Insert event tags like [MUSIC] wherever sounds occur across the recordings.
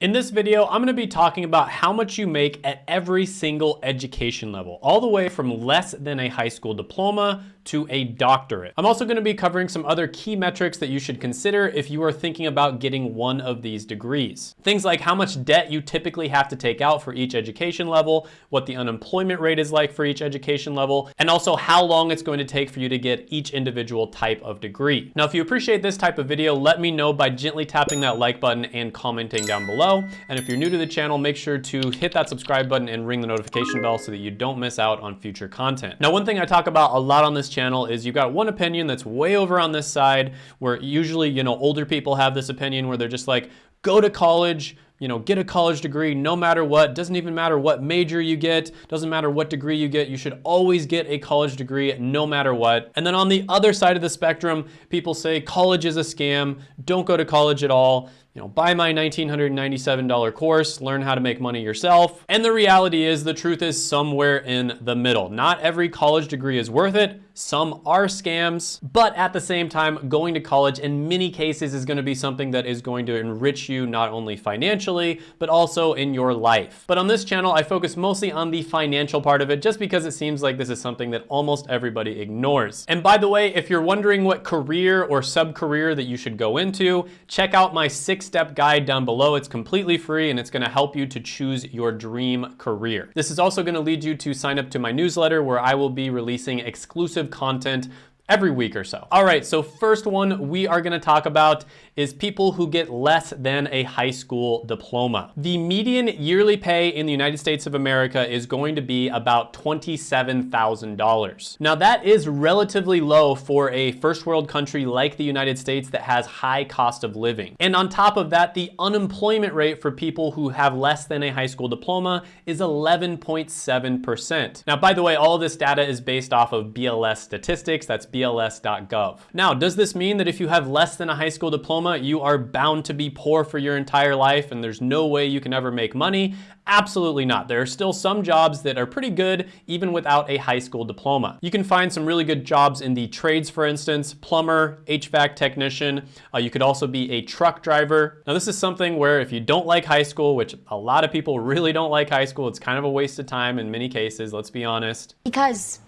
In this video, I'm gonna be talking about how much you make at every single education level, all the way from less than a high school diploma to a doctorate. I'm also gonna be covering some other key metrics that you should consider if you are thinking about getting one of these degrees. Things like how much debt you typically have to take out for each education level, what the unemployment rate is like for each education level, and also how long it's going to take for you to get each individual type of degree. Now, if you appreciate this type of video, let me know by gently tapping that like button and commenting down below. And if you're new to the channel, make sure to hit that subscribe button and ring the notification bell so that you don't miss out on future content. Now, one thing I talk about a lot on this channel is you've got one opinion that's way over on this side where usually, you know, older people have this opinion where they're just like, go to college, you know, get a college degree no matter what. Doesn't even matter what major you get. Doesn't matter what degree you get. You should always get a college degree no matter what. And then on the other side of the spectrum, people say college is a scam. Don't go to college at all you know, buy my $1,997 course, learn how to make money yourself. And the reality is the truth is somewhere in the middle. Not every college degree is worth it. Some are scams, but at the same time, going to college in many cases is gonna be something that is going to enrich you not only financially, but also in your life. But on this channel, I focus mostly on the financial part of it just because it seems like this is something that almost everybody ignores. And by the way, if you're wondering what career or sub-career that you should go into, check out my six six-step guide down below. It's completely free and it's gonna help you to choose your dream career. This is also gonna lead you to sign up to my newsletter where I will be releasing exclusive content every week or so. All right, so first one we are gonna talk about is people who get less than a high school diploma. The median yearly pay in the United States of America is going to be about $27,000. Now that is relatively low for a first world country like the United States that has high cost of living. And on top of that, the unemployment rate for people who have less than a high school diploma is 11.7%. Now, by the way, all this data is based off of BLS statistics. That's bls.gov. Now, does this mean that if you have less than a high school diploma, you are bound to be poor for your entire life and there's no way you can ever make money? Absolutely not. There are still some jobs that are pretty good even without a high school diploma. You can find some really good jobs in the trades, for instance, plumber, HVAC technician. Uh, you could also be a truck driver. Now this is something where if you don't like high school, which a lot of people [LAUGHS] really don't like high school, it's kind of a waste of time in many cases, let's be honest. Because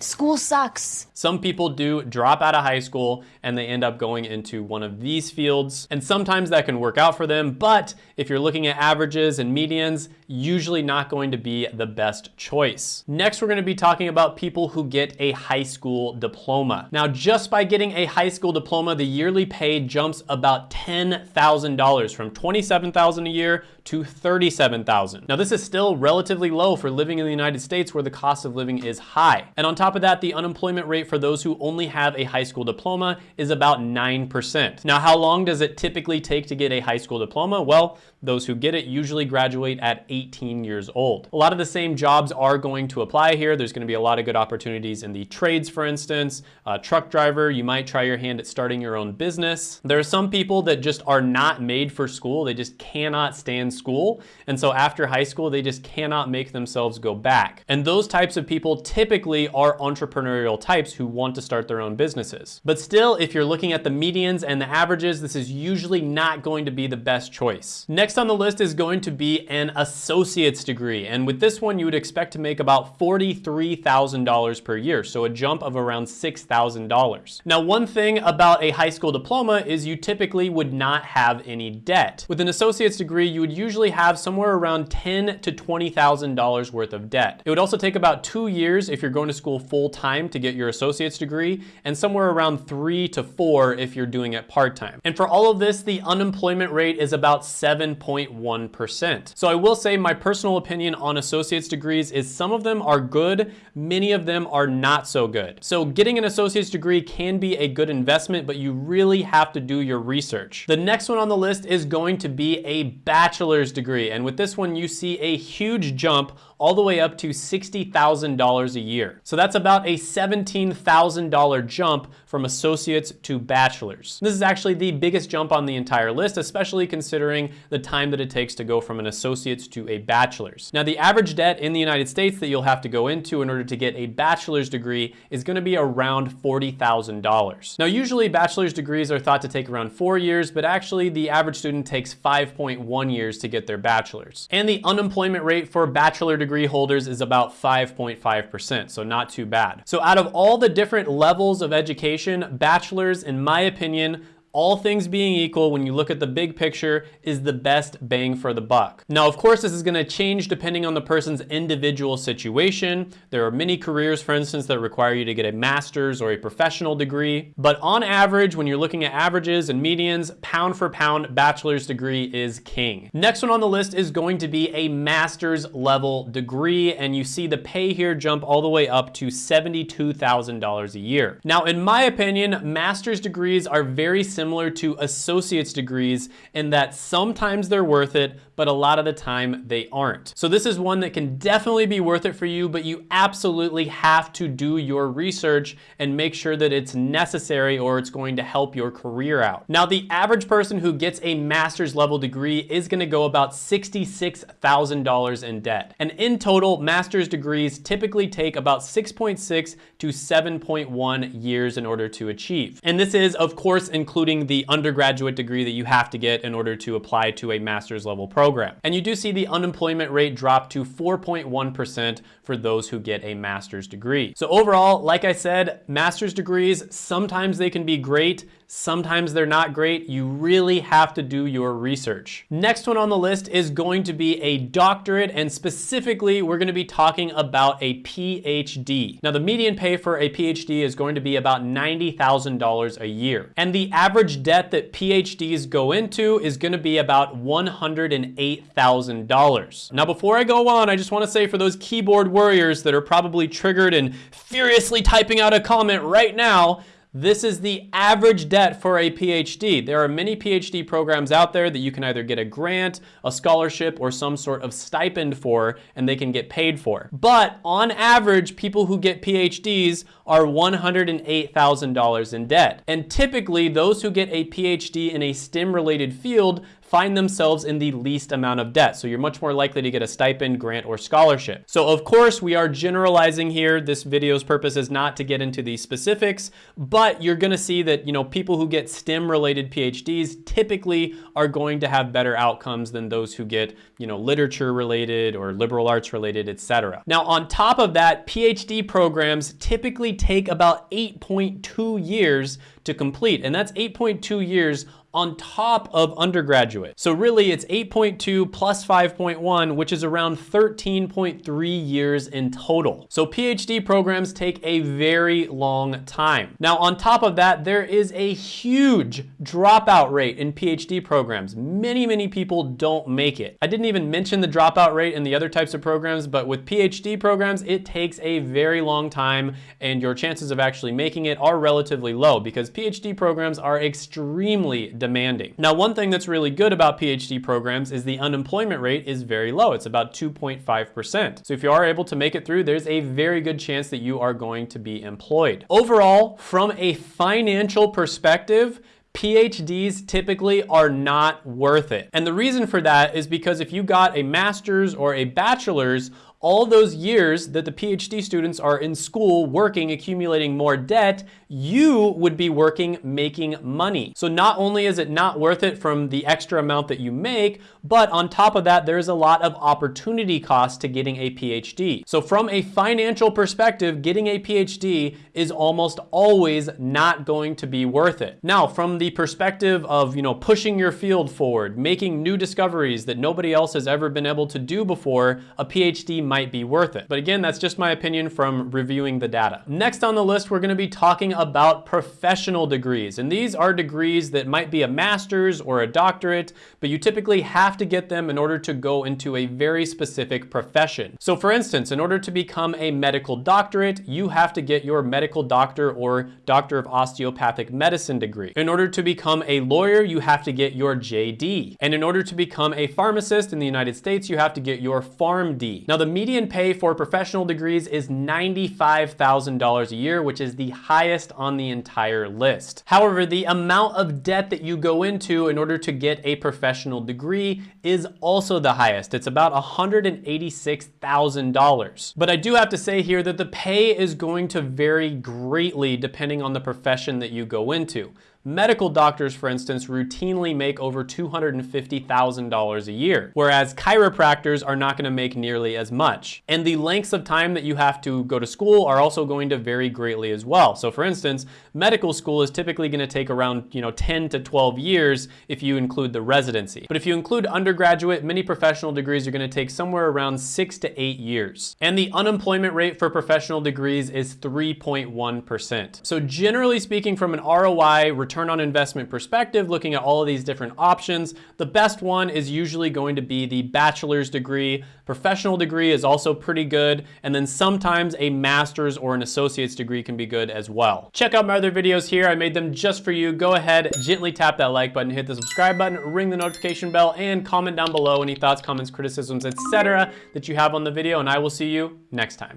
School sucks. Some people do drop out of high school and they end up going into one of these fields. And sometimes that can work out for them. But if you're looking at averages and medians, usually not going to be the best choice. Next, we're gonna be talking about people who get a high school diploma. Now, just by getting a high school diploma, the yearly pay jumps about $10,000 from 27,000 a year to 37,000. Now, this is still relatively low for living in the United States where the cost of living is high. And on top of that, the unemployment rate for those who only have a high school diploma is about 9%. Now, how long does it typically take to get a high school diploma? Well, those who get it usually graduate at 18 years old. A lot of the same jobs are going to apply here. There's gonna be a lot of good opportunities in the trades, for instance. A truck driver, you might try your hand at starting your own business. There are some people that just are not made for school. They just cannot stand school. And so after high school, they just cannot make themselves go back. And those types of people typically are entrepreneurial types who want to start their own businesses. But still, if you're looking at the medians and the averages, this is usually not going to be the best choice. Next on the list is going to be an associate's degree. And with this one, you would expect to make about $43,000 per year. So a jump of around $6,000. Now, one thing about a high school diploma is you typically would not have any debt. With an associate's degree, you would usually have somewhere around 10 to $20,000 worth of debt. It would also take about two years if you're going to school full time to get your associate's degree and somewhere around three to four if you're doing it part-time. And for all of this, the unemployment rate is about 7.1%. So I will say my personal opinion on associate's degrees is some of them are good, many of them are not so good. So getting an associate's degree can be a good investment, but you really have to do your research. The next one on the list is going to be a bachelor's degree. And with this one, you see a huge jump all the way up to $60,000 a year. So that's about a $17,000 jump from associates to bachelors. This is actually the biggest jump on the entire list, especially considering the time that it takes to go from an associate's to a bachelor's. Now, the average debt in the United States that you'll have to go into in order to get a bachelor's degree is gonna be around $40,000. Now, usually bachelor's degrees are thought to take around four years, but actually the average student takes 5.1 years to get their bachelor's. And the unemployment rate for bachelor degree holders is about 5.5%, so not too bad. So out of all the different levels of education, bachelor's, in my opinion, all things being equal, when you look at the big picture, is the best bang for the buck. Now, of course, this is gonna change depending on the person's individual situation. There are many careers, for instance, that require you to get a master's or a professional degree. But on average, when you're looking at averages and medians, pound for pound, bachelor's degree is king. Next one on the list is going to be a master's level degree, and you see the pay here jump all the way up to $72,000 a year. Now, in my opinion, master's degrees are very similar similar to associate's degrees in that sometimes they're worth it, but a lot of the time they aren't. So this is one that can definitely be worth it for you, but you absolutely have to do your research and make sure that it's necessary or it's going to help your career out. Now, the average person who gets a master's level degree is gonna go about $66,000 in debt. And in total, master's degrees typically take about 6.6 to 7.1 years in order to achieve. And this is, of course, including the undergraduate degree that you have to get in order to apply to a master's level program. And you do see the unemployment rate drop to 4.1% for those who get a master's degree. So overall, like I said, master's degrees, sometimes they can be great, Sometimes they're not great. You really have to do your research. Next one on the list is going to be a doctorate, and specifically, we're gonna be talking about a PhD. Now, the median pay for a PhD is going to be about $90,000 a year. And the average debt that PhDs go into is gonna be about $108,000. Now, before I go on, I just wanna say for those keyboard warriors that are probably triggered and furiously typing out a comment right now, this is the average debt for a PhD. There are many PhD programs out there that you can either get a grant, a scholarship, or some sort of stipend for, and they can get paid for. But on average, people who get PhDs are $108,000 in debt. And typically, those who get a PhD in a STEM-related field find themselves in the least amount of debt. So you're much more likely to get a stipend, grant, or scholarship. So of course, we are generalizing here. This video's purpose is not to get into the specifics, but you're gonna see that you know people who get STEM-related PhDs typically are going to have better outcomes than those who get you know literature-related or liberal arts-related, etc. Now on top of that, PhD programs typically take about 8.2 years to complete, and that's 8.2 years on top of undergraduate. So really it's 8.2 plus 5.1, which is around 13.3 years in total. So PhD programs take a very long time. Now on top of that, there is a huge dropout rate in PhD programs. Many, many people don't make it. I didn't even mention the dropout rate in the other types of programs, but with PhD programs, it takes a very long time and your chances of actually making it are relatively low because PhD programs are extremely demanding. Now, one thing that's really good about PhD programs is the unemployment rate is very low. It's about 2.5%. So if you are able to make it through, there's a very good chance that you are going to be employed. Overall, from a financial perspective, PhDs typically are not worth it. And the reason for that is because if you got a master's or a bachelor's, all those years that the PhD students are in school working, accumulating more debt, you would be working, making money. So not only is it not worth it from the extra amount that you make, but on top of that, there's a lot of opportunity cost to getting a PhD. So from a financial perspective, getting a PhD is almost always not going to be worth it. Now, from the perspective of, you know, pushing your field forward, making new discoveries that nobody else has ever been able to do before, a PhD might be worth it. But again, that's just my opinion from reviewing the data. Next on the list, we're gonna be talking about professional degrees. And these are degrees that might be a master's or a doctorate, but you typically have to get them in order to go into a very specific profession. So for instance, in order to become a medical doctorate, you have to get your medical doctor or doctor of osteopathic medicine degree. In order to become a lawyer, you have to get your JD. And in order to become a pharmacist in the United States, you have to get your PharmD. Now the median pay for professional degrees is $95,000 a year, which is the highest on the entire list. However, the amount of debt that you go into in order to get a professional degree is also the highest. It's about $186,000. But I do have to say here that the pay is going to vary greatly depending on the profession that you go into. Medical doctors, for instance, routinely make over $250,000 a year, whereas chiropractors are not gonna make nearly as much. And the lengths of time that you have to go to school are also going to vary greatly as well. So for instance, medical school is typically gonna take around you know, 10 to 12 years if you include the residency. But if you include undergraduate, many professional degrees are gonna take somewhere around six to eight years. And the unemployment rate for professional degrees is 3.1%. So generally speaking, from an ROI, return return on investment perspective, looking at all of these different options, the best one is usually going to be the bachelor's degree. Professional degree is also pretty good. And then sometimes a master's or an associate's degree can be good as well. Check out my other videos here. I made them just for you. Go ahead, gently tap that like button, hit the subscribe button, ring the notification bell, and comment down below any thoughts, comments, criticisms, etc. that you have on the video, and I will see you next time.